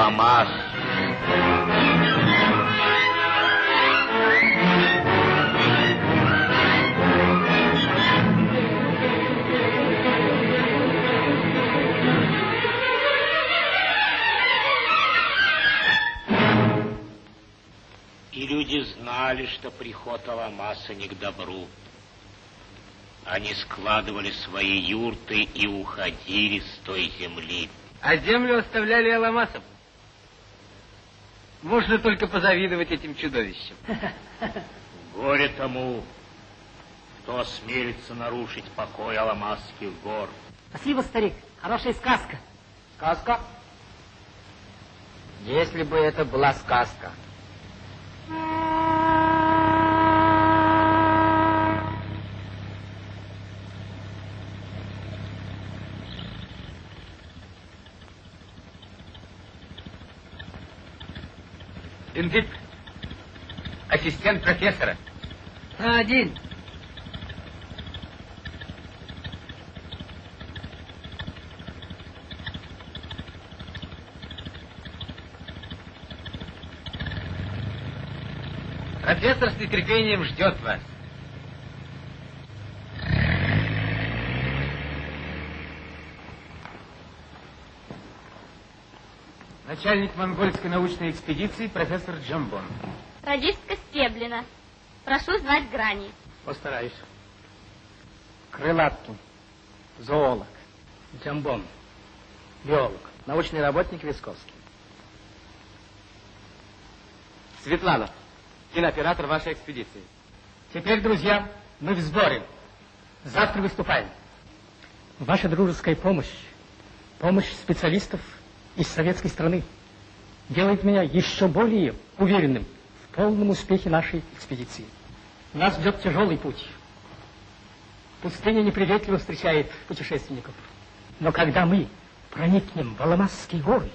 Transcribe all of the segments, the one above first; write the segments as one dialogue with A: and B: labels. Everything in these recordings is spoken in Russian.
A: Аламас. И люди знали, что приход Аламаса не к добру. Они складывали свои юрты и уходили с той земли.
B: А землю оставляли Аламасов. Можно только позавидовать этим чудовищам.
A: Горе тому, кто осмелится нарушить покой Аламасских гор.
C: Спасибо, старик. Хорошая сказка.
B: Сказка? Если бы это была сказка. Индит, ассистент профессора.
C: Один.
B: Профессор с нетерпением ждет вас. Начальник монгольской научной экспедиции профессор Джамбон.
D: Радистка Стеблина. Прошу знать грани.
B: Постараюсь. Крылаткин, зоолог. Джамбон, биолог. Научный работник Висковский. Светлана, кинооператор вашей экспедиции. Теперь, друзья, мы в сборе. Завтра выступаем.
C: Ваша дружеская помощь, помощь специалистов из советской страны делает меня еще более уверенным в полном успехе нашей экспедиции. Нас ждет тяжелый путь. Пустыня неприветливо встречает путешественников. Но когда мы проникнем в Аламасские горы,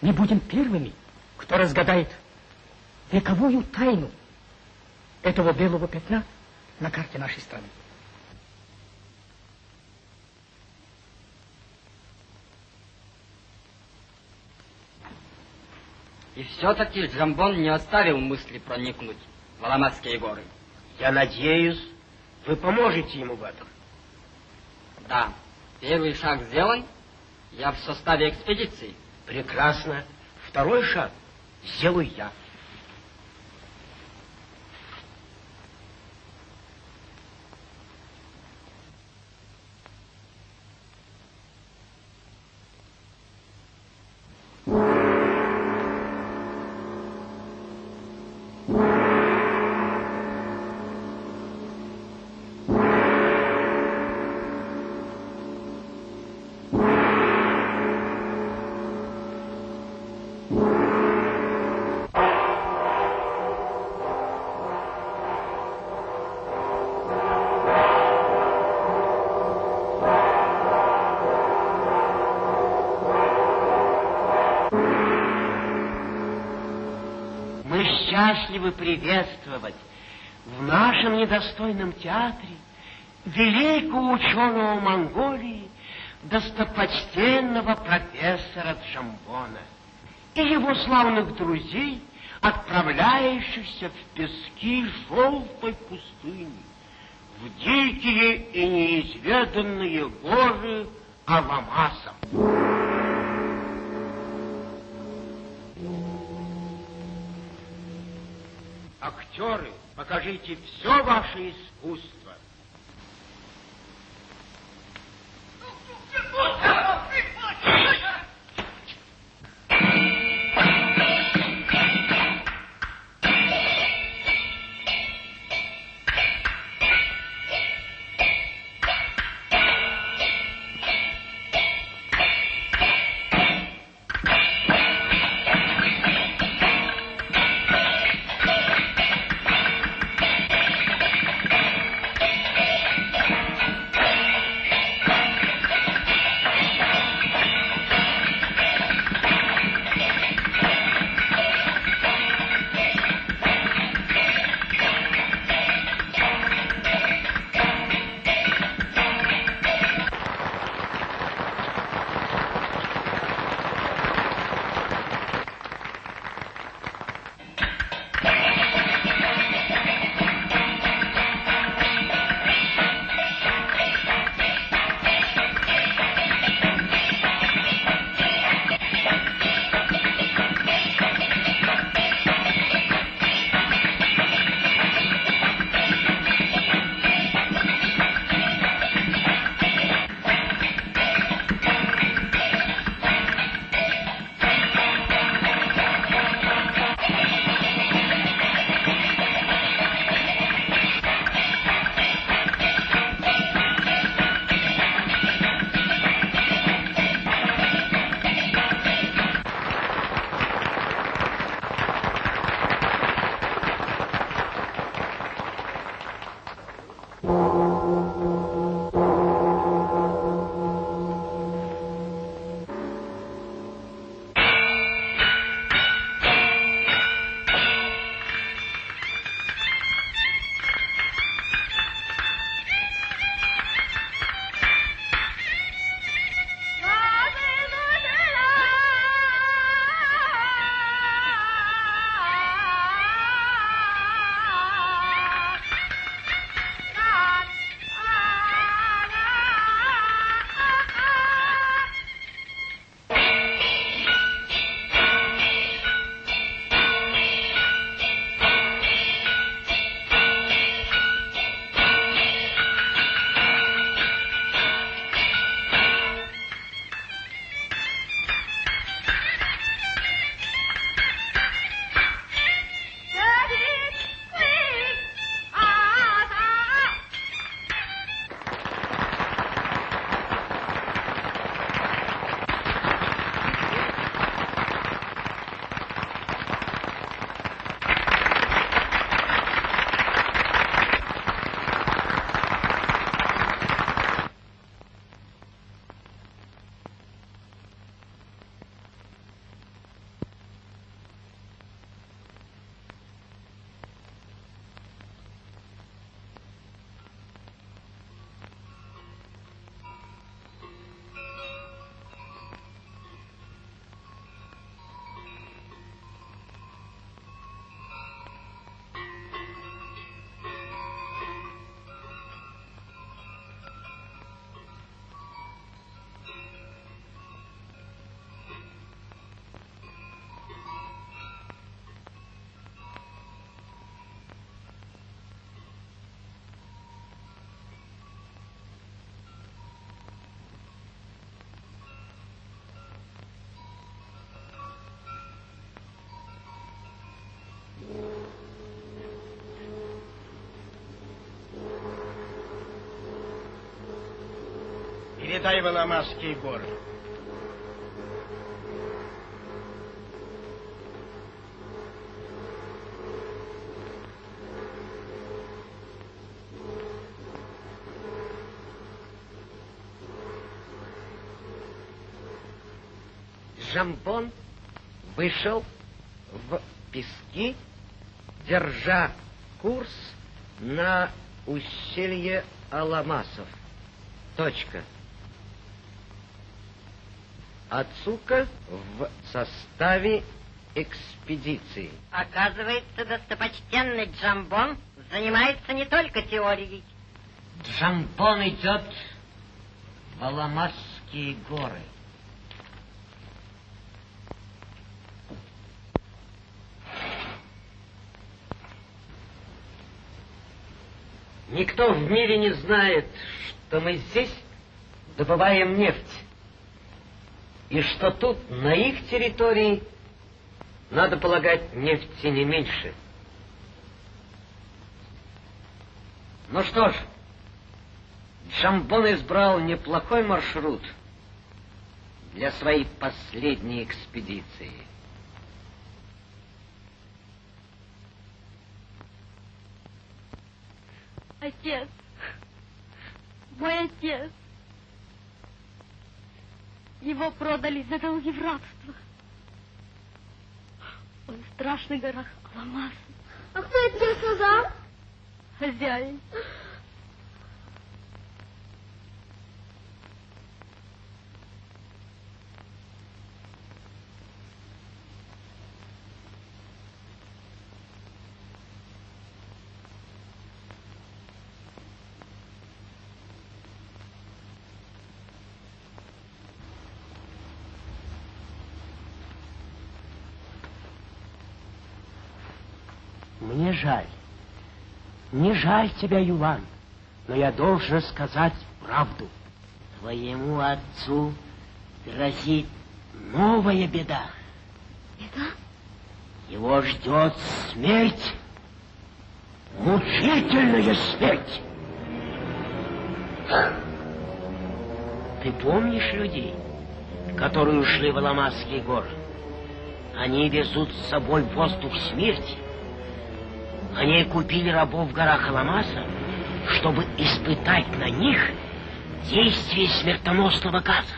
C: мы будем первыми, кто разгадает вековую тайну этого белого пятна на карте нашей страны.
B: И все-таки Джамбон не оставил мысли проникнуть в Аламасские горы.
E: Я надеюсь, вы поможете ему в этом.
B: Да, первый шаг сделан. Я в составе экспедиции.
E: Прекрасно. Второй шаг сделаю я. Счастливы приветствовать в нашем недостойном театре великого ученого Монголии, достопочтенного профессора Джамбона и его славных друзей, отправляющихся в пески желтой пустыни, в дикие и неизведанные горы Аламаса. Актеры, покажите все ваше искусство. Передай в Аламасские горы.
F: Жамбон вышел в пески, держа курс на ущелье Аламасов. Точка. Ацука в составе экспедиции.
G: Оказывается, достопочтенный Джамбон занимается не только теорией.
F: Джамбон идет в Аламасские горы. Никто в мире не знает, что мы здесь добываем нефть. И что тут, на их территории, надо полагать, нефти не меньше. Ну что ж, Джамбон избрал неплохой маршрут для своей последней экспедиции.
D: Отец, мой отец. Его продали за долги в рабство. Он в страшных горах Аламас.
H: А кто это тебе сказал?
D: Хозяин.
E: Мне жаль. Не жаль тебя, Юлан, но я должен сказать правду. Твоему отцу грозит новая беда.
D: Беда?
E: Его ждет смерть. Мучительная смерть. Ты помнишь людей, которые ушли в Аламасские горы? Они везут с собой воздух смерти. Они купили рабов в горах Аламаса, чтобы испытать на них действие смертоносного газа.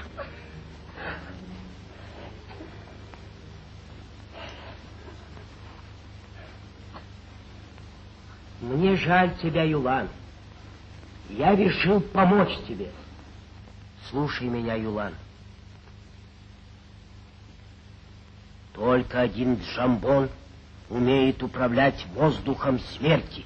E: Мне жаль тебя, Юлан. Я решил помочь тебе. Слушай меня, Юлан. Только один Джамбон умеет управлять воздухом смерти.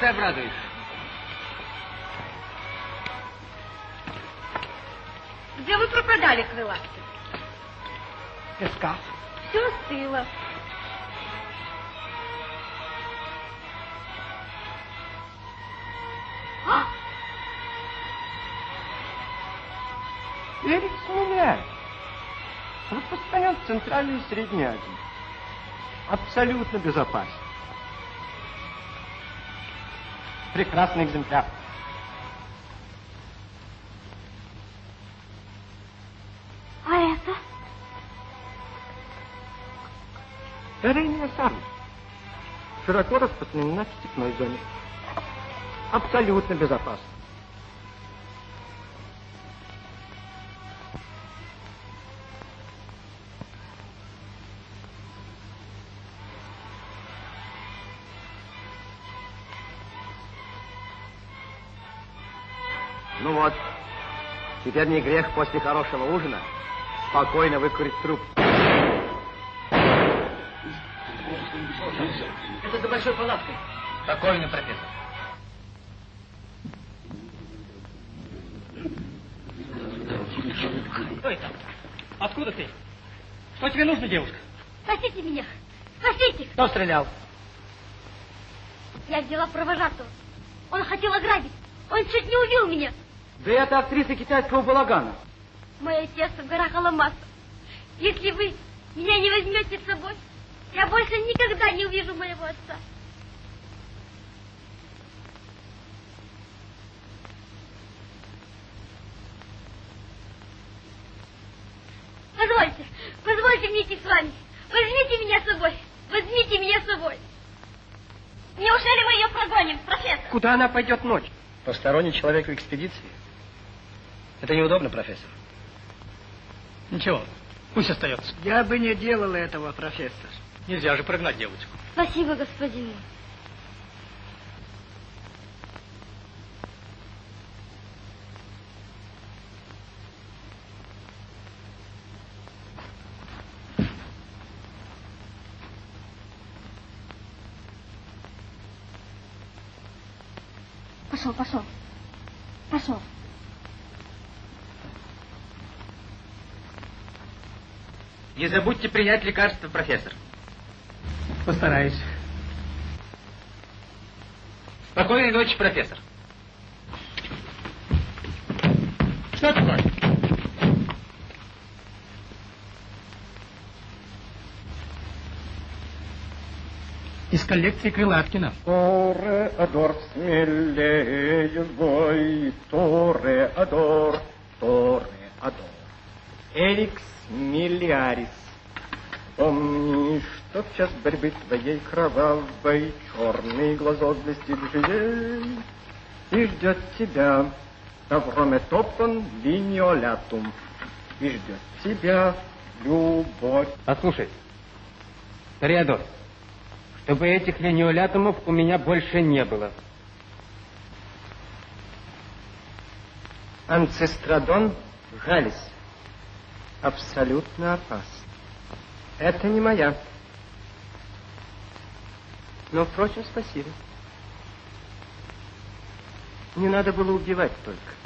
B: Ты обрадуешь.
G: Где вы пропадали, крылатцы?
C: Песка.
D: Все стыло. А!
I: Берег сменяет. Распространен в Центральной и Средней Азии. Абсолютно безопасен. Прекрасный экземпляр.
D: А это?
I: Эрения сарна. Широко распространена в степной зоне. Абсолютно безопасно. Теперь не грех после хорошего ужина спокойно выкурить труп.
B: Это за большой палаткой.
C: Спокойно, профессор. Кто это? Откуда ты? Что тебе нужно, девушка?
D: Спасите меня! Спасите!
C: Кто стрелял?
D: Я взяла провожатого. Он хотел ограбить. Он чуть не убил меня.
I: Да это актриса китайского балагана.
D: Мое отец в горах Аламаса. Если вы меня не возьмете с собой, я больше никогда не увижу моего отца. Позвольте, позвольте мне идти с вами. Возьмите меня с собой. Возьмите меня с собой. Неужели мы ее прогоним, профессор?
I: Куда она пойдет ночью?
J: Посторонний человек в экспедиции? Это неудобно, профессор.
C: Ничего, пусть остается.
I: Я бы не делал этого, профессор.
C: Нельзя же прогнать девочку.
D: Спасибо, господин мой. Пошел, пошел. Пошел.
F: Не забудьте принять лекарство, профессор.
C: Постараюсь.
F: Спокойной ночи, профессор.
C: Что такое? Из коллекции Крылаткина.
I: Тореадор, смелее бой, Тореадор, Тореадор. Эрикс Миллиарис. Помни, что в час борьбы твоей кровавой Черный глазок блестит живей И ждет тебя Таврометопон линиолятум И ждет тебя любовь.
F: Послушай, Ториадор, чтобы этих линеолятумов у меня больше не было.
I: Анцестрадон Галис. Абсолютно опасен. Это не моя. Но, впрочем, спасибо. Не надо было убивать только.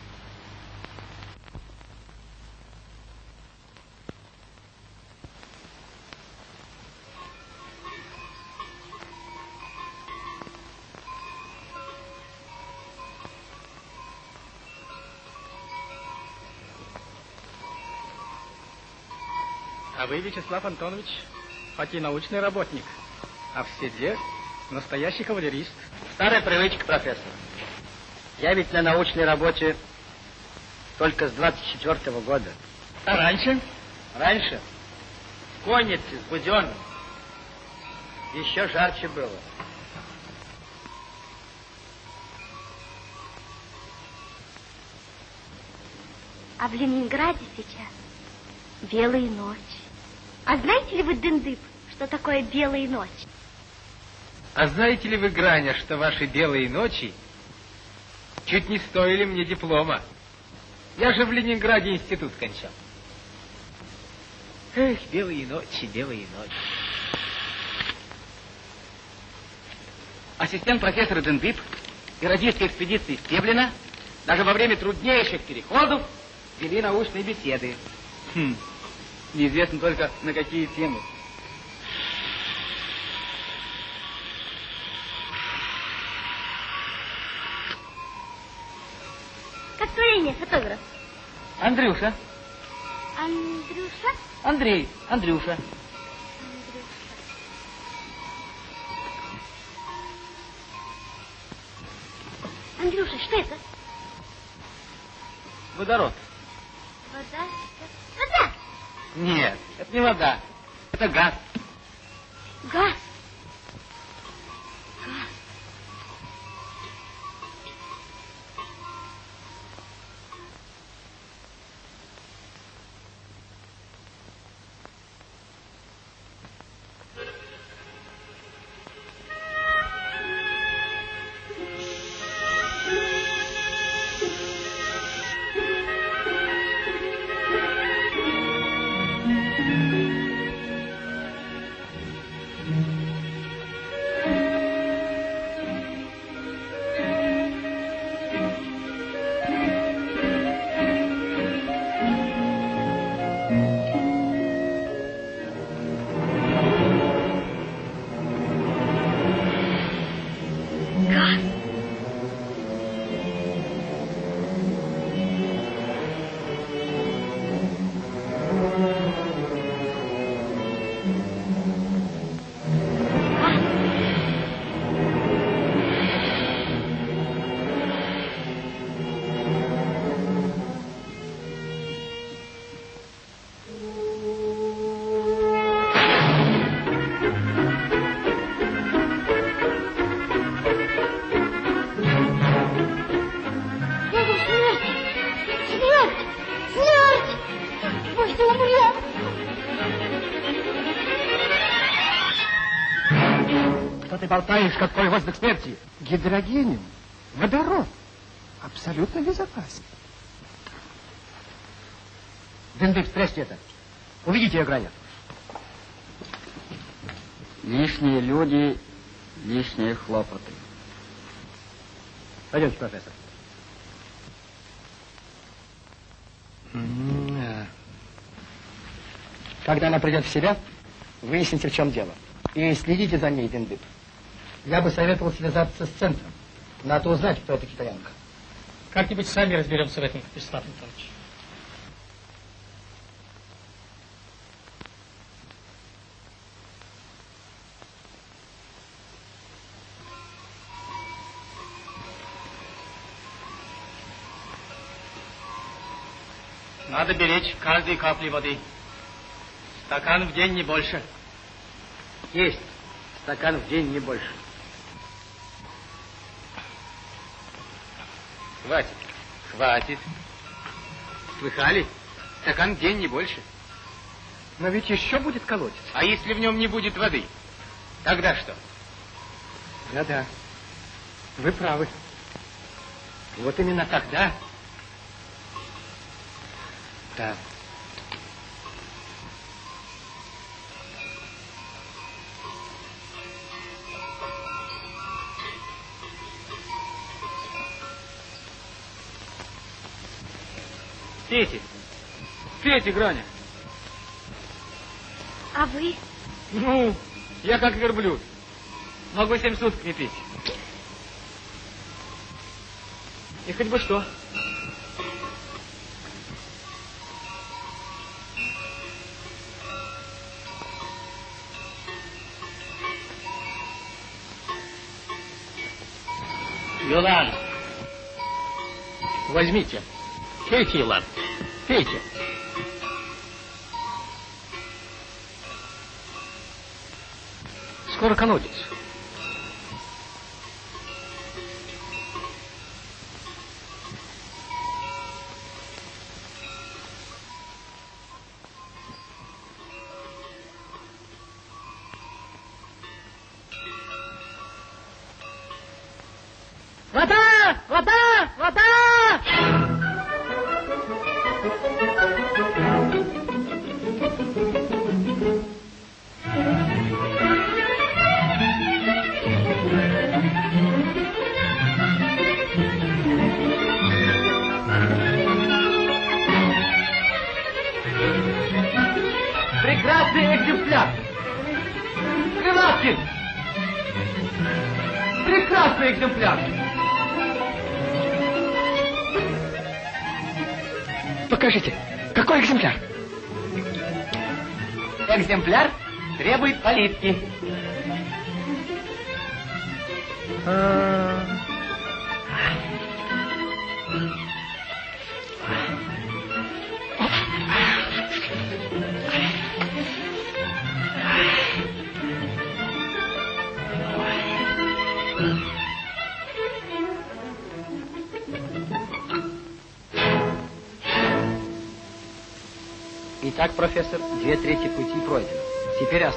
C: Вячеслав Антонович, хоть и научный работник, а в седле настоящий кавалерист.
J: Старая привычка, профессор. Я ведь на научной работе только с 24 -го года.
C: А раньше?
J: Раньше в коннице с Буденным еще жарче было.
D: А в Ленинграде сейчас белые ночи. А знаете ли вы, Дындып, что такое белые ночи?
F: А знаете ли вы, Граня, что ваши белые ночи чуть не стоили мне диплома? Я же в Ленинграде институт кончал. Эх, белые ночи, белые ночи. Ассистент профессора Дендип и радистской экспедиции Стеблина даже во время труднейших переходов вели научные беседы. Хм. Неизвестно только на какие темы.
D: Как твое имя, фотограф?
F: Андрюша.
D: Андрюша?
F: Андрей. Андрюша.
D: Андрюша, что это?
F: Водород. Нет, это не вода. Это газ.
D: Газ!
C: Ты болтаешь, как твой воздух смерти?
I: Гидрогениум, водород, абсолютно безопасен.
C: Дендык, спрячьте это. Увидите ее граня.
J: Лишние люди, лишние хлопоты.
C: Пойдемте, профессор. Когда она придет в себя, выясните, в чем дело. И следите за ней, Дендып. Я бы советовал связаться с центром. Надо узнать, кто эта китаянка. Как-нибудь сами разберемся в этом, Вячеслав Анатольевич. Надо беречь каждой капли воды. Стакан в день не больше.
J: Есть. Стакан в день не больше.
C: Хватит. Хватит. Слыхали? Стакан в день не больше.
I: Но ведь еще будет колодец.
C: А если в нем не будет воды? Тогда что?
I: Да-да. Вы правы. Вот именно тогда... Да.
C: Пейте. Пейте, Граня.
D: А вы?
C: Ну, я как верблюд. Могу семь суток не пить. И хоть бы что. Юлан, возьмите. Юлан, пейте. Скоро колодец.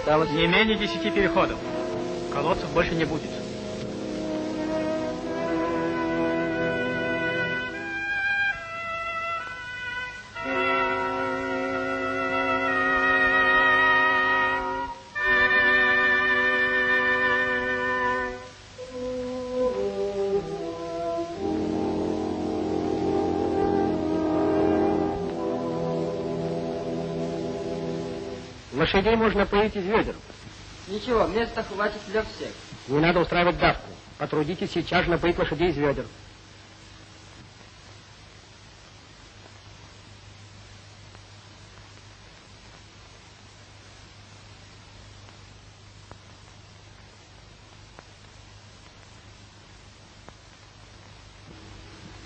J: Осталось...
C: Не менее десяти переходов. Колодцев больше не будет. Лошадей можно поить из ведер.
B: Ничего, места хватит для всех.
C: Не надо устраивать давку. Потрудитесь сейчас же напоить лошадей из ведер.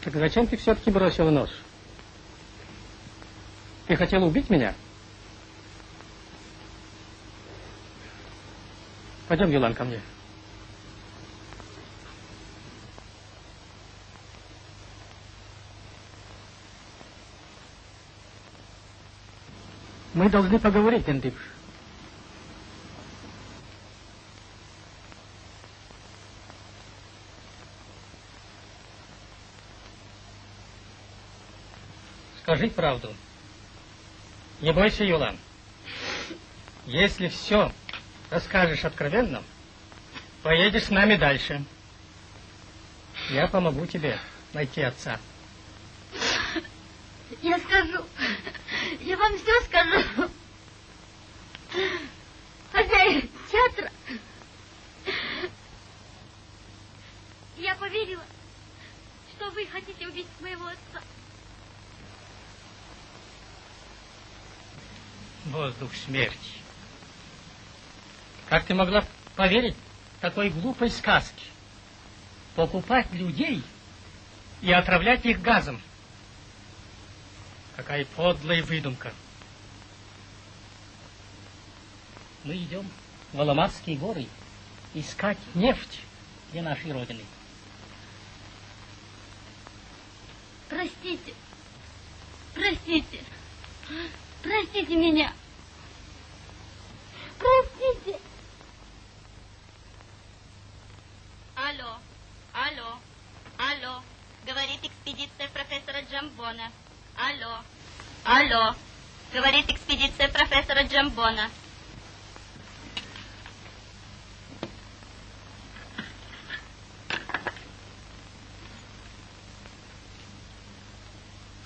C: Так зачем ты все-таки бросил нож? Ты хотел убить меня? Пойдем, Елан, ко мне. Мы должны поговорить, Эндипш. Скажи правду. Не бойся, Юлан. Если все, расскажешь откровенно, поедешь с нами дальше. Я помогу тебе найти отца.
D: Я скажу. Я вам все скажу. Хозяин театра. Я поверила, что вы хотите убить моего отца.
C: Воздух смерти. Как ты могла поверить такой глупой сказке? Покупать людей и отравлять их газом. Какая подлая выдумка. Мы идем в Аламарские горы искать нефть для нашей Родины.
D: Простите. Простите. Простите меня. Простите.
K: Алло, алло, алло. Говорит экспедиция профессора Джамбона. Алло, алло. Говорит экспедиция профессора Джамбона.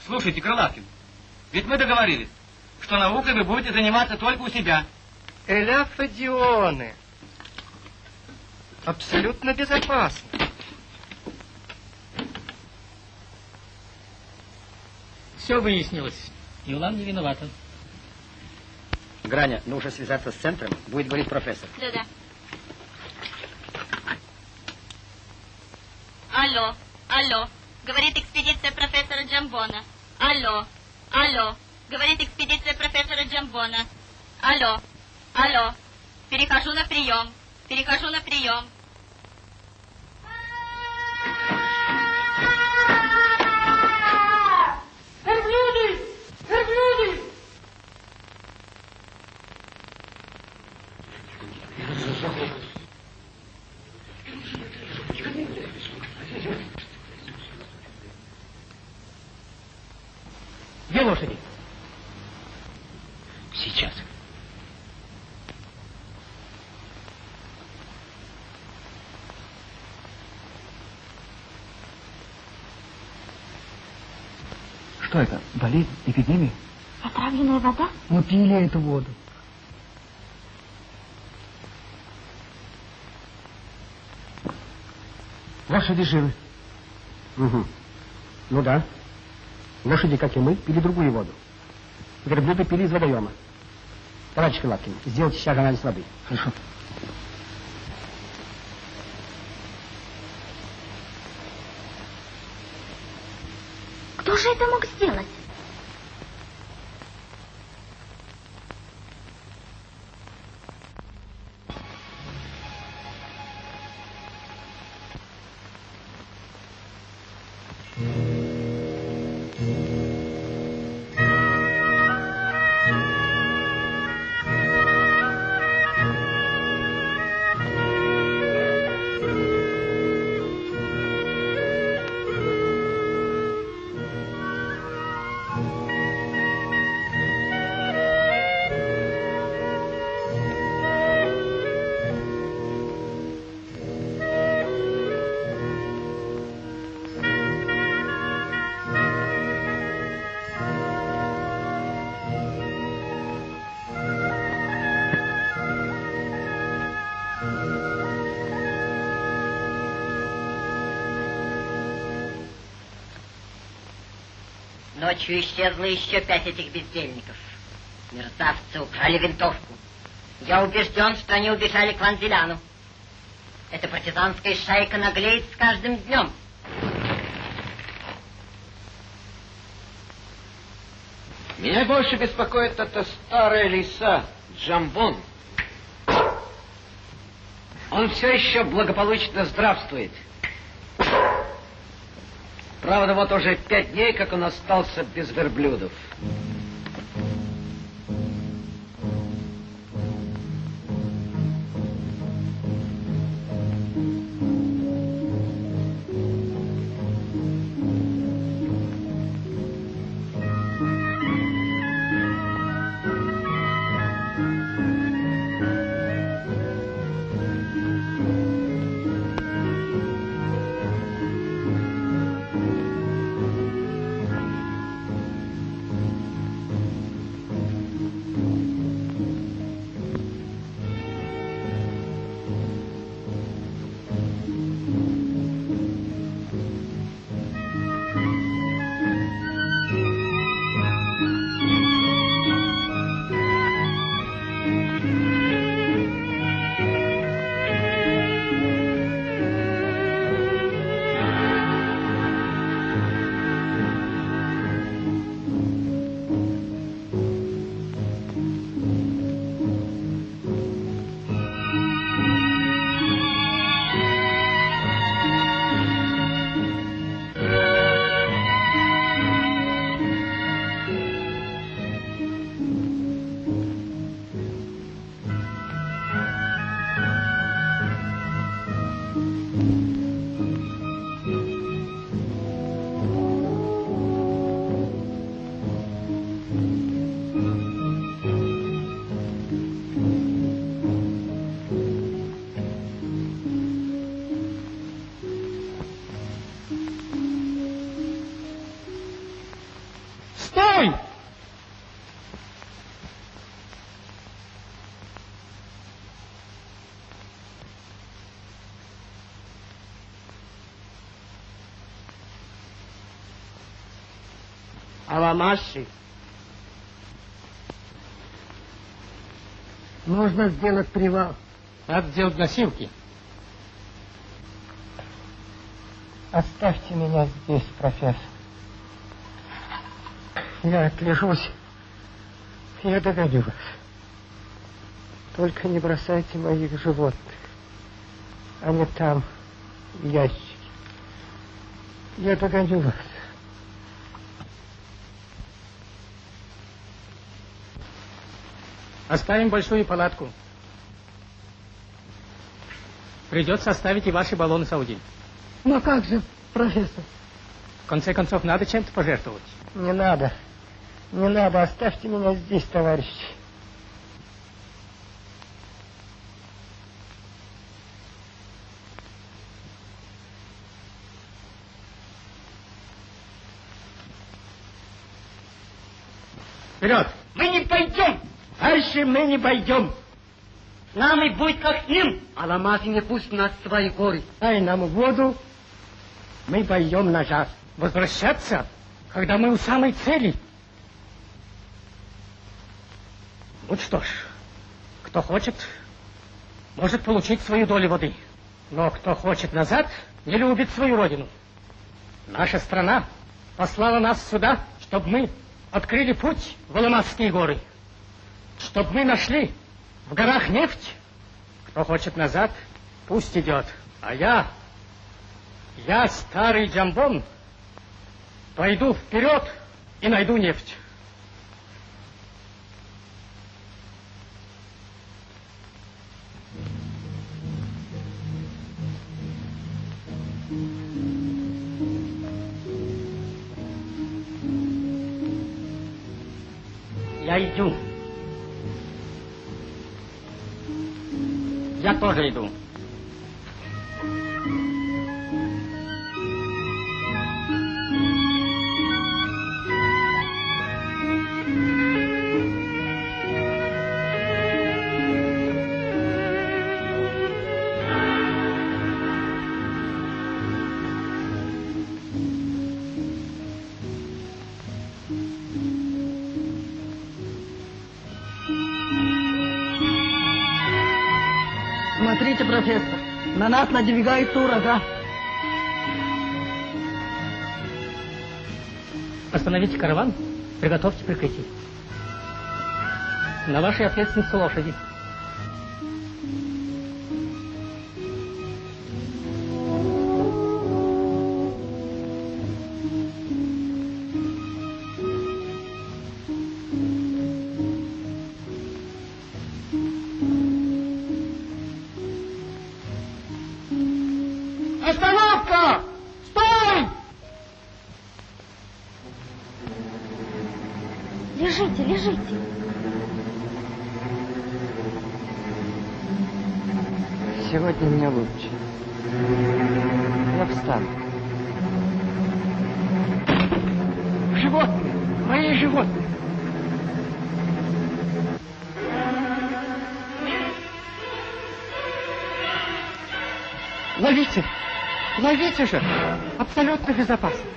F: Слушайте, Крылаткин, ведь мы договорились, что наукой вы будете заниматься только у себя.
J: Эля Фадионы. Абсолютно безопасно.
C: Все выяснилось. Юлан не виновата.
L: Граня, нужно связаться с центром, будет говорить профессор.
K: Да-да. Алло, алло. Говорит экспедиция профессора Джамбона. Алло, алло. Говорит экспедиция профессора Джамбона. Алло, алло. Перехожу на прием. Перехожу на прием.
D: Верблюды! Верблюды!
C: Где лошади?
M: Сейчас.
J: Что это? Болезнь? Эпидемия?
N: Отравленная
J: эту воду. Лошади живы. Угу. Ну да. Лошади, как и мы, пили другую воду. Верблюды пили из водоема. Товарищ Крылаткин, сделайте сейчас анализ воды. Хорошо.
G: Ночью исчезло еще пять этих бездельников. Мерзавцы украли винтовку. Я убежден, что они убежали к Ванзеляну. Эта партизанская шайка наглеет с каждым днем.
E: Меня больше беспокоит эта старая лиса, Джамбон. Он все еще благополучно здравствует. Правда, вот уже пять дней, как он остался без верблюдов.
O: Аламаши. Нужно сделать привал.
C: Надо сделать носилки.
O: Оставьте меня здесь, профессор. Я отлежусь. Я догоню вас. Только не бросайте моих животных. Они там, в ящике. Я догоню вас.
C: Оставим большую палатку. Придется оставить и ваши баллоны Сауди.
O: Но как же, профессор?
C: В конце концов, надо чем-то пожертвовать.
O: Не надо. Не надо. Оставьте меня здесь, товарищи.
C: Вперед!
P: Мы не пойдем!
O: Дальше мы не пойдем.
P: С нами будет как с ним. Аламафи не пусть нас в свои горы.
O: Дай нам воду, мы пойдем назад.
C: Возвращаться, когда мы у самой цели. Вот что ж, кто хочет, может получить свою долю воды. Но кто хочет назад, не любит свою родину. Наша страна послала нас сюда, чтобы мы открыли путь в Аламасские горы. Чтобы мы нашли в горах нефть. Кто хочет назад, пусть идет. А я, я старый джамбон, пойду вперед и найду нефть. Я иду. Я тоже иду.
O: Профессор, на нас надвигается ураган.
C: Остановите караван, приготовьте прикрытие. На вашей ответственности лошади.
O: Сегодня мне лучше. Я встану. Животные! Мои животные!
C: Ловите! Ловите же! Абсолютно безопасно.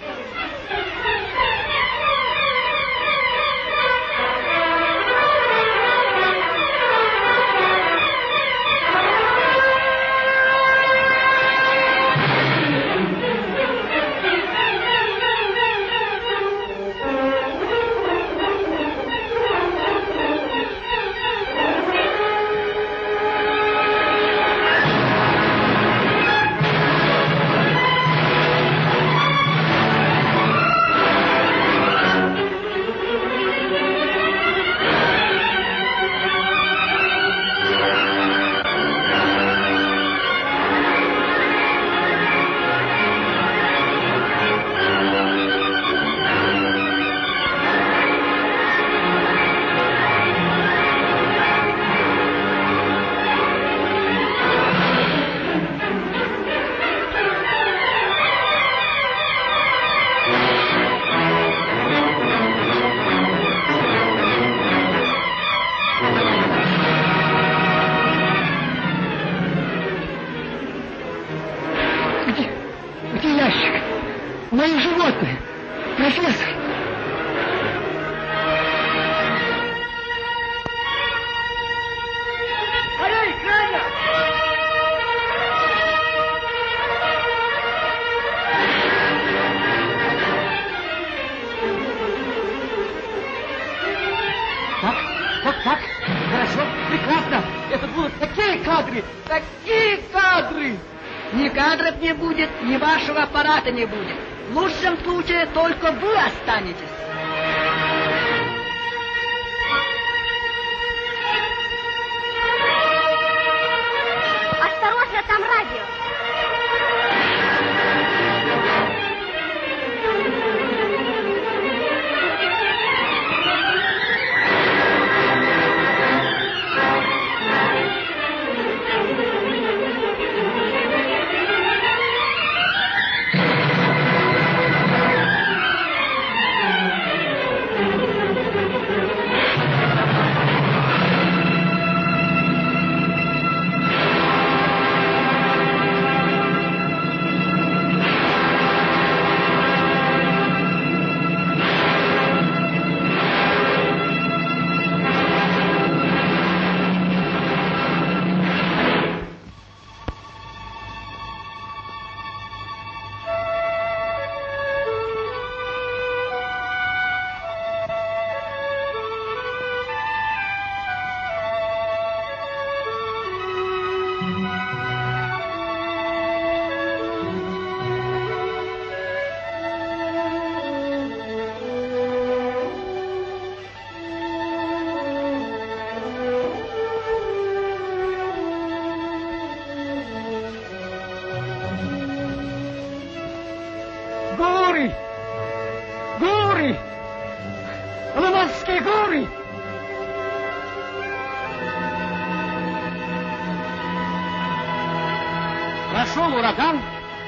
Q: Не будет. В лучшем случае только вы останетесь.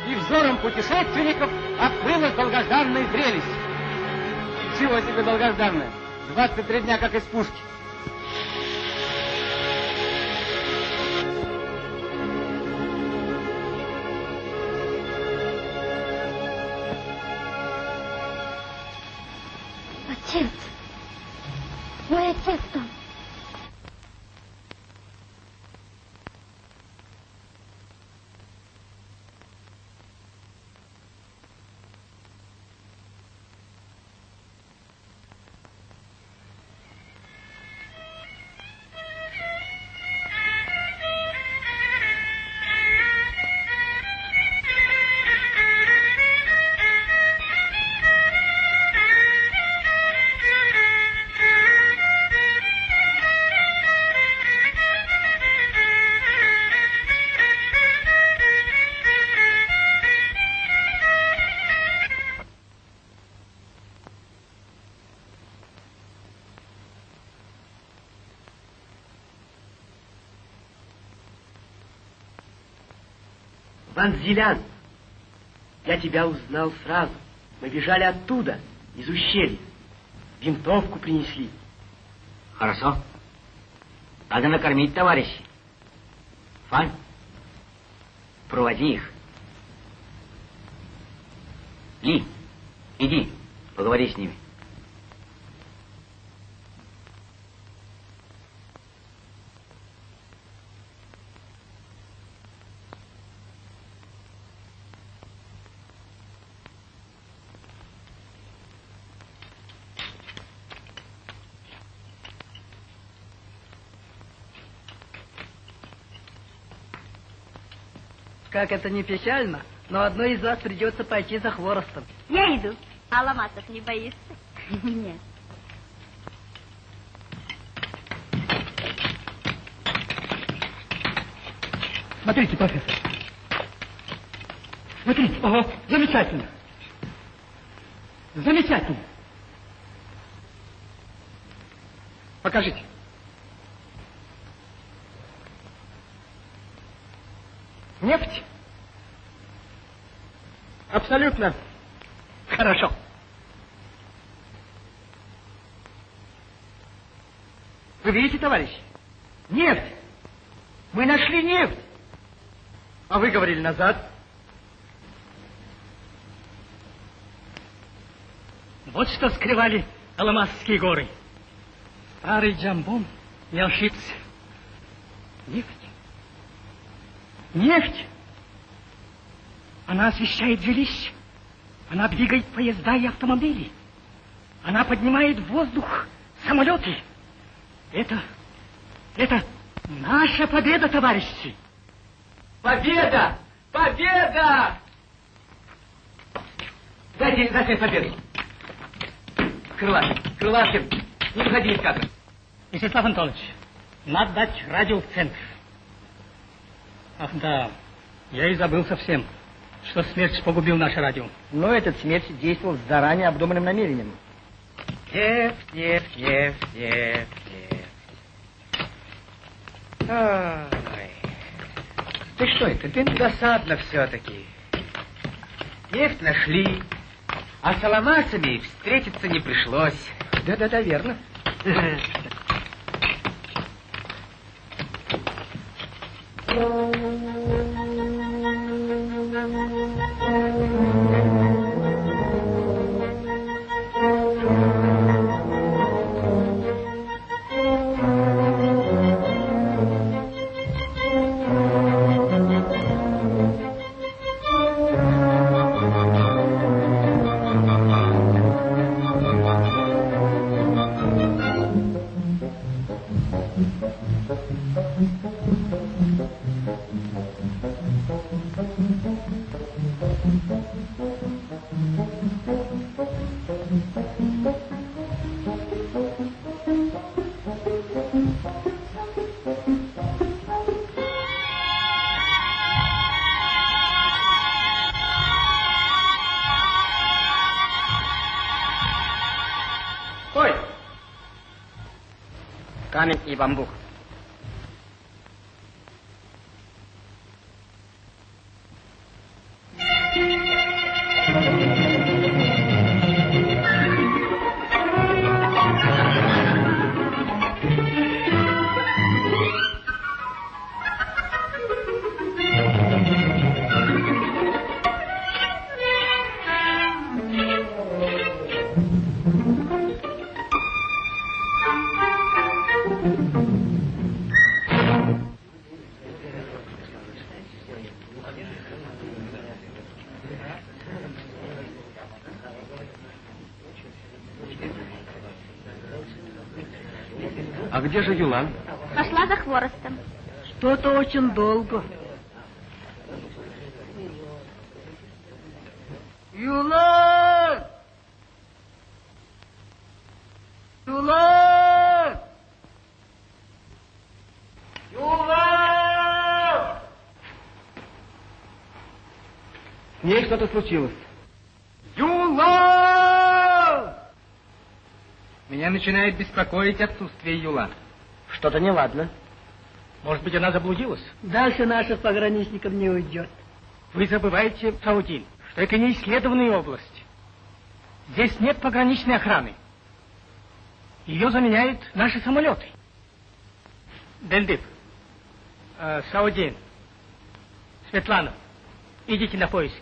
F: И взором путешественников открылось долгожданное зрелище. Чего себе долгожданное? 23 дня как из пушки.
D: Отец. Мой отец там.
M: Ванзелян, я тебя узнал сразу. Мы бежали оттуда, из ущелья. Винтовку принесли.
R: Хорошо. Надо накормить товарищей. Фань, проводи их. Ли, иди, поговори с ними.
Q: Как это не печально, но одной из вас придется пойти за хворостом.
H: Я иду. А ломаться не боишься?
D: Нет.
F: Смотрите, профессор. Смотрите. Ага, замечательно. Замечательно. Покажите. Нефть? Абсолютно. Хорошо. Вы видите, товарищ? Нефть. Мы нашли нефть. А вы говорили назад.
C: Вот что скрывали Аламасские горы. Старый Джамбон не ошибся. Нефть. Нефть. Она освещает жилища. Она двигает поезда и автомобили. Она поднимает в воздух самолеты. Это, это наша победа, товарищи.
F: Победа! Победа! Дайте, дайте победу. Крылатин, Крылатин, не выходи из кадра.
C: Вячеслав Антонович, надо дать радио в центр. Ах да, я и забыл совсем, что смерть погубил наше радио.
J: Но этот смерть действовал с заранее обдуманным намерением.
F: Нефть, нефть, нефть, нефть, нефть. Ой. Ты что это? Ты досадно все-таки. Нефть нашли, а с аламасами встретиться не пришлось.
J: Да-да-да, верно.
B: 一般
F: 不 где же Юлан?
D: Пошла за хворостом.
Q: Что-то очень долго. Юлан! Юлан! Юлан!
J: С ней что-то случилось.
Q: Юлан!
C: Меня начинает беспокоить отсутствие Юлан.
J: Что-то неладно.
C: Может быть, она заблудилась?
Q: Дальше наших пограничников не уйдет.
C: Вы забываете, Саудин, что это не исследованная область. Здесь нет пограничной охраны. Ее заменяют наши самолеты. Дельдип, э, Саудин, Светлана, идите на поиски.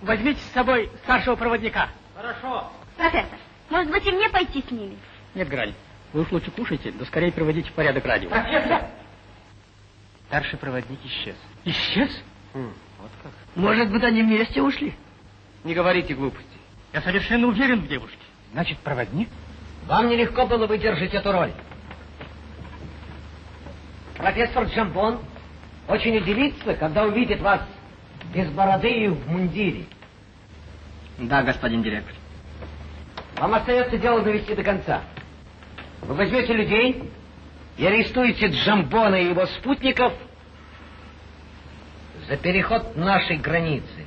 C: Возьмите с собой старшего проводника.
D: Профессор, может быть и мне пойти с ними?
C: Нет, Грань, вы уж лучше кушайте, да скорее приводите в порядок радио.
F: Старший проводник исчез.
C: Исчез?
F: вот как.
Q: Может быть, они вместе ушли?
F: Не говорите глупости.
C: Я совершенно уверен в девушке.
F: Значит, проводник?
E: Вам нелегко было выдержать эту роль. Профессор Джамбон очень удивится, когда увидит вас без бороды и в мундире.
B: Да, господин директор.
E: Вам остается дело довести до конца. Вы возьмете людей и арестуете Джамбона и его спутников за переход нашей границы.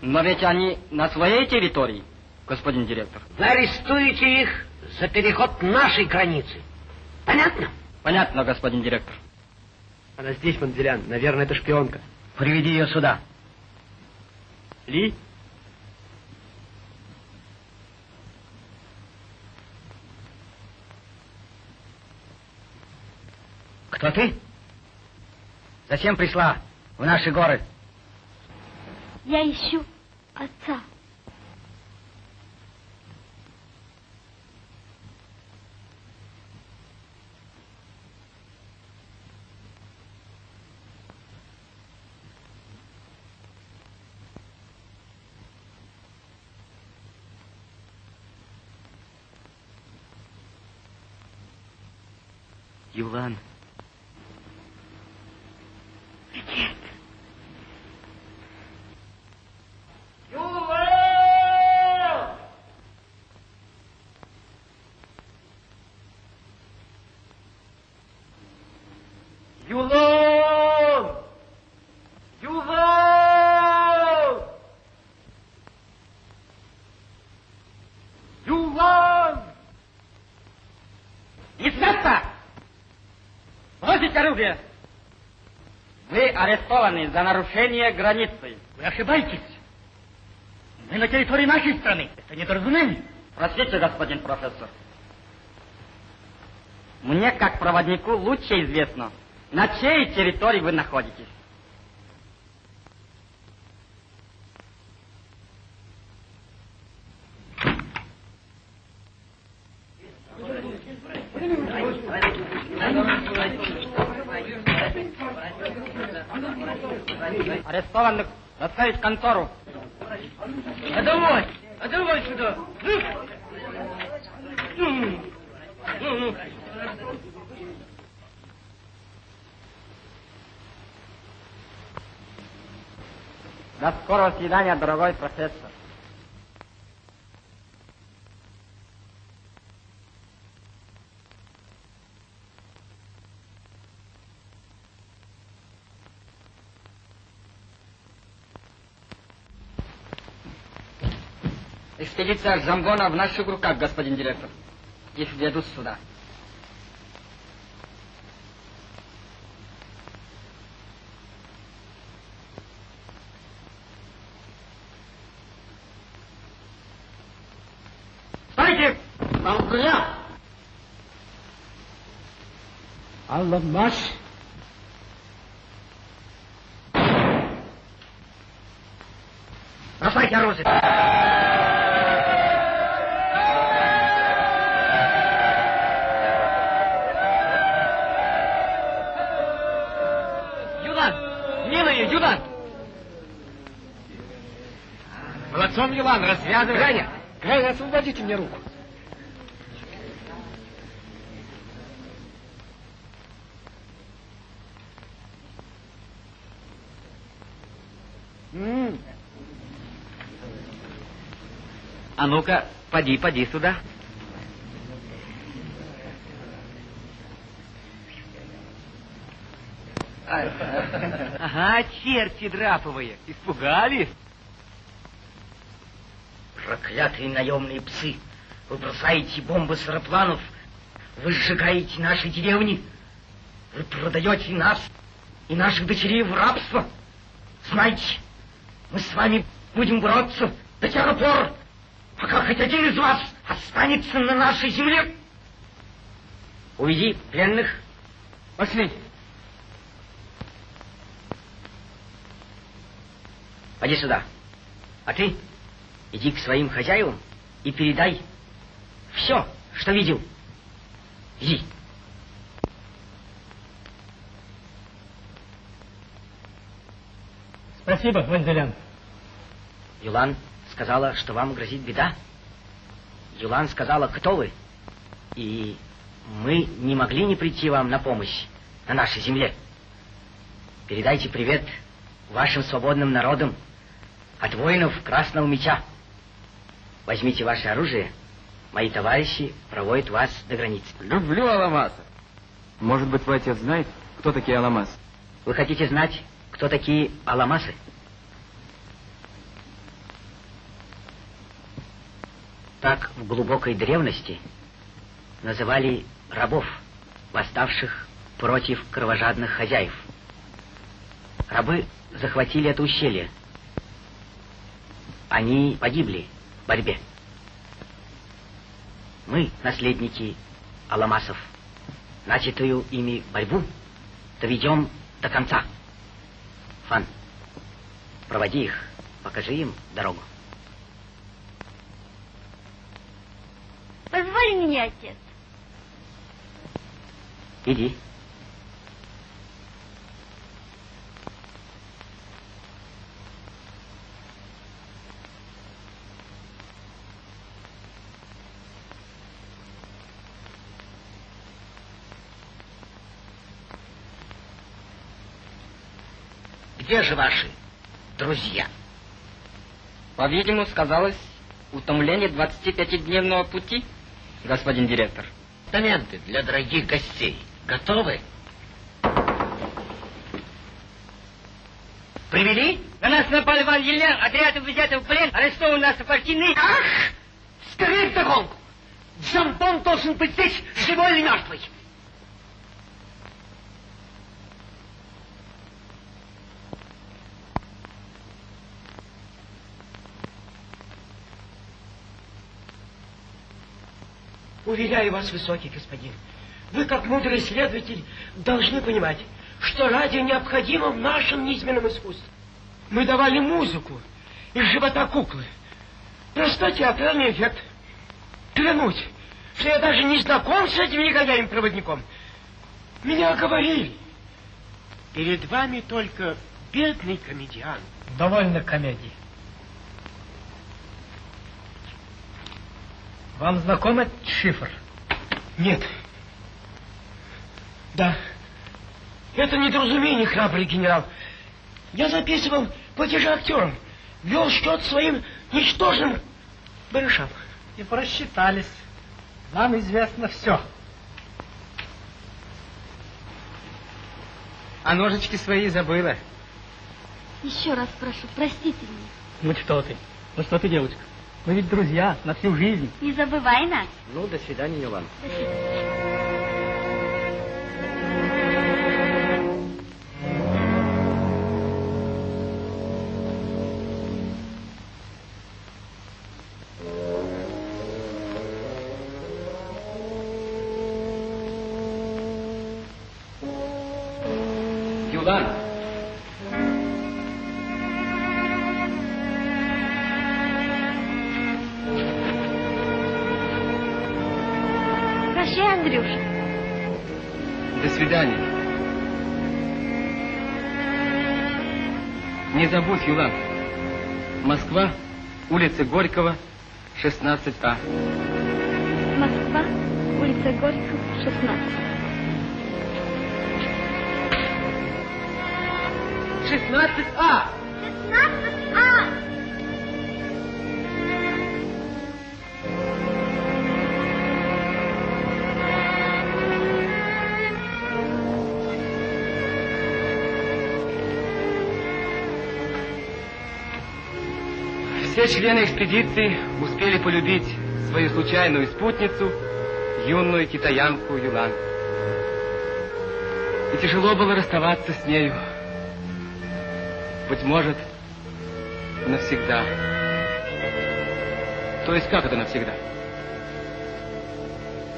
B: Но ведь они на своей территории, господин директор.
E: Вы арестуете их за переход нашей границы. Понятно?
B: Понятно, господин директор.
J: Она здесь, Манделян. Наверное, это шпионка.
E: Приведи ее сюда.
C: Ли?
E: Кто ты? Зачем пришла в наши горы?
D: Я ищу отца.
F: Юлан.
D: Отец.
F: Юлан! Юлан! Юлан! Юлан!
B: Не с места! Бросить оружие! Арестованы за нарушение границы.
C: Вы ошибаетесь. Мы на территории нашей страны. Это недоразумение.
B: Простите, господин профессор. Мне, как проводнику, лучше известно, на чьей территории вы находитесь. Доставить в контору.
S: А давай, а давай сюда. Ну, ну, ну.
B: До скорого свидания, дорогой профессор. Экспедиция Джамбона в наших руках, господин директор. Их ведут сюда. Стойте! Молча!
C: Алламаш.
B: Бросайте оружие!
S: Молодцом, Юлан, развязывай.
T: Граня! Граня, освободите мне руку.
B: М. А ну-ка, поди, поди сюда.
F: Ага, черти драповые. Испугались?
R: Проклятые наемные псы! Вы бросаете бомбы с аэропланов, вы сжигаете наши деревни, вы продаете нас и наших дочерей в рабство. Знайте, мы с вами будем бороться до тех пор, пока хоть один из вас останется на нашей земле. Уведи пленных.
B: Пошли.
R: Поди сюда. А ты иди к своим хозяевам и передай все, что видел. Иди.
C: Спасибо, Ванзелян.
R: Юлан сказала, что вам грозит беда. Юлан сказала, кто вы. И мы не могли не прийти вам на помощь на нашей земле. Передайте привет вашим свободным народам от воинов Красного Меча. Возьмите ваше оружие. Мои товарищи проводят вас до границы.
U: Люблю Аламаса. Может быть, твой отец знает, кто такие Аламасы?
R: Вы хотите знать, кто такие Аламасы? Так в глубокой древности называли рабов, восставших против кровожадных хозяев. Рабы захватили это ущелье. Они погибли борьбе. Мы, наследники Аламасов, начатую ими борьбу доведем до конца. Фан, проводи их, покажи им дорогу.
D: Позволь мне, отец.
R: Иди.
E: Где же ваши друзья?
B: По-видимому, сказалось утомление 25-дневного пути, господин директор.
E: Документы для дорогих гостей готовы? Привели?
F: На нас напали Ван Елян, отряд взяты в плен, арестованы нас партийные.
E: Ах! Скорее вдогонку! Джамбон должен быть здесь, живой или мертвый.
M: Уверяю вас, высокий господин, вы, как мудрый следователь, должны понимать, что радио необходимо в нашем низменном искусстве. Мы давали музыку из живота куклы. Простой театральный эффект. Клянусь, что я даже не знаком с этим негодяем-проводником. Меня говорили. Перед вами только бедный комедиант.
C: Довольно комедии. Вам знаком этот шифр?
M: Нет. Да. Это недоразумение, храбрый генерал. Я записывал платежи актерам, вел счет своим ничтожным барышам.
C: И просчитались. Нам известно все. А ножички свои забыла.
D: Еще раз прошу, простите меня.
C: Ну что ты? Ну что ты, девочка? Мы ведь друзья на всю жизнь.
D: Не забывай нас.
F: Ну, до свидания, Иван.
D: До свидания.
F: Забудь, Юлан. Москва, улица Горького, 16А.
D: Москва, улица Горького, 16.
M: 16А!
D: 16А!
F: Все члены экспедиции успели полюбить свою случайную спутницу, юную китаянку Юлан. И тяжело было расставаться с нею. Быть может, навсегда. То есть как это навсегда?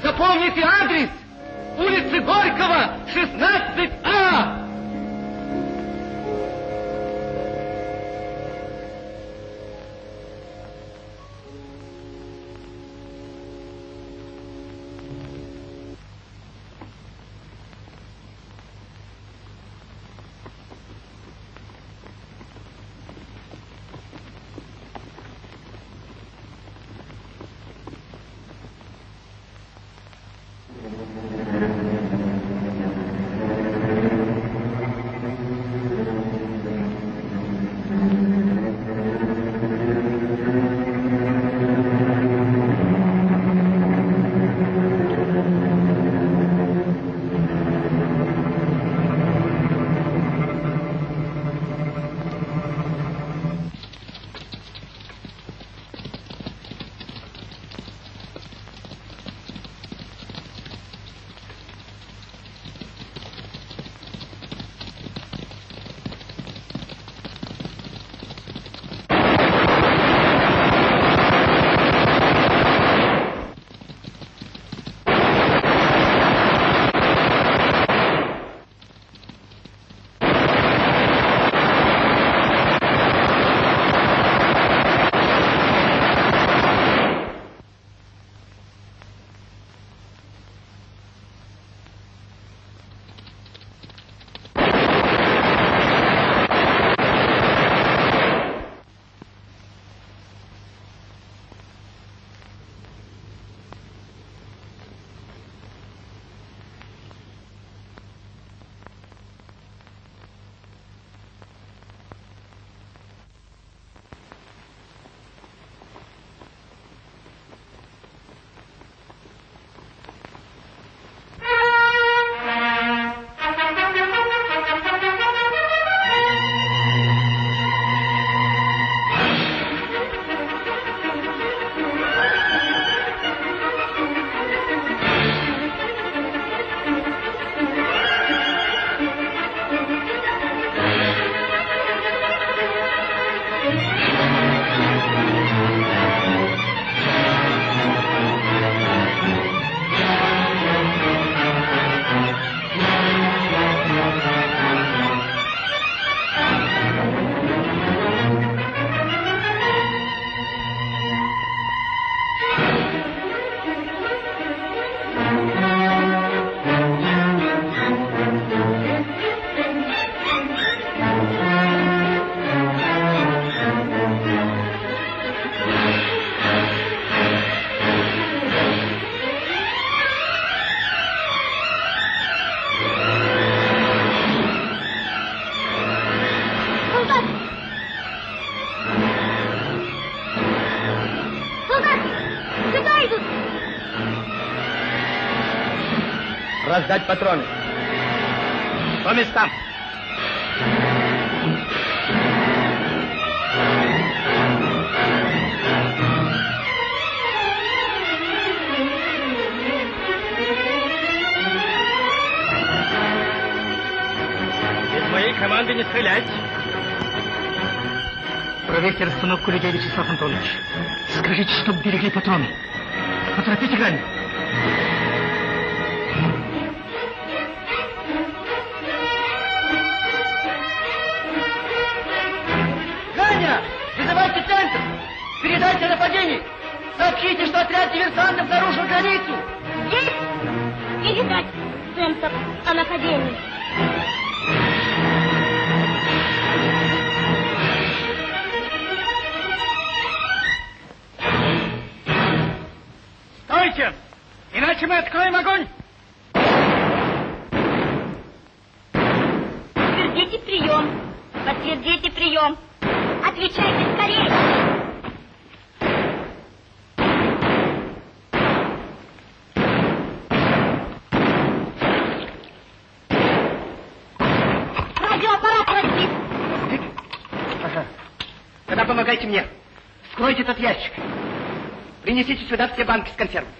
F: Запомните адрес! Улицы Горького, 16А!
J: Патроны. По местам.
C: Без моей команды не стрелять. Проверьте расстановку людей, Вячеслав Антонович. Скажите, чтоб берегли патроны. Поторопите Ганю.
Q: Принесите сюда все банки с консервами.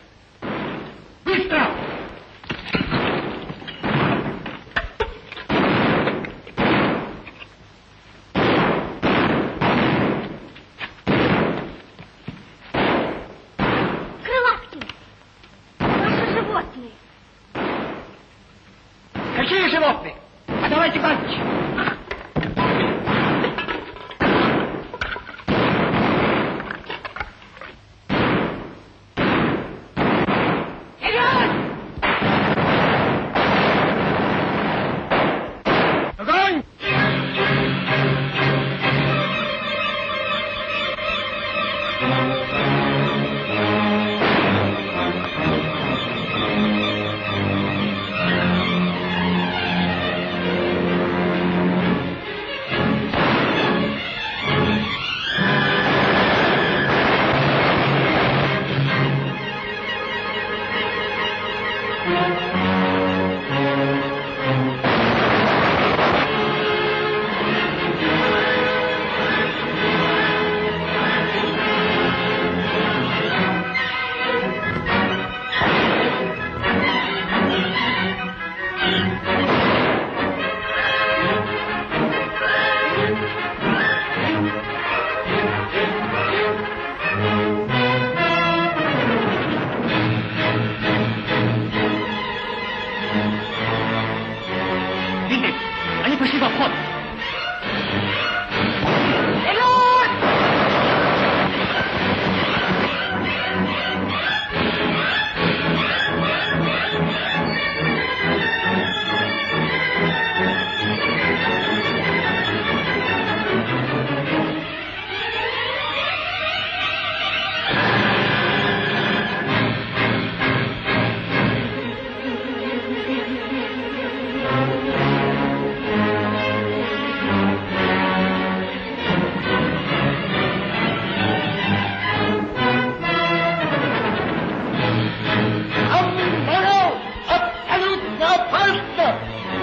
F: Yeah.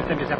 F: Абсолютно безопасен. Вот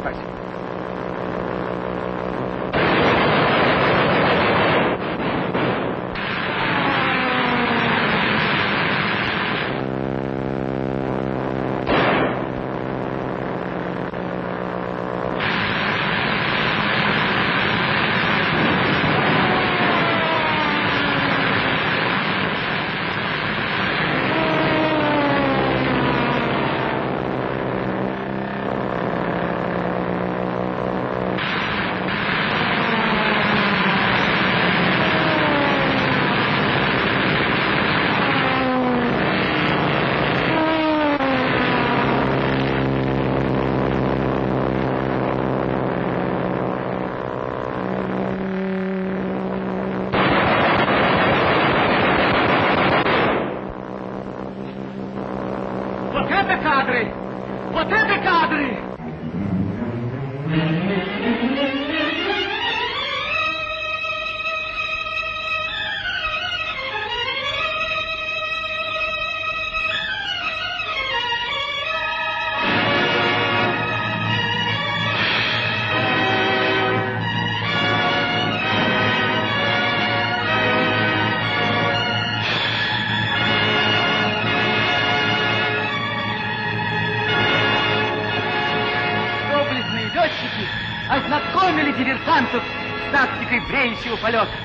F: seu Palhoça.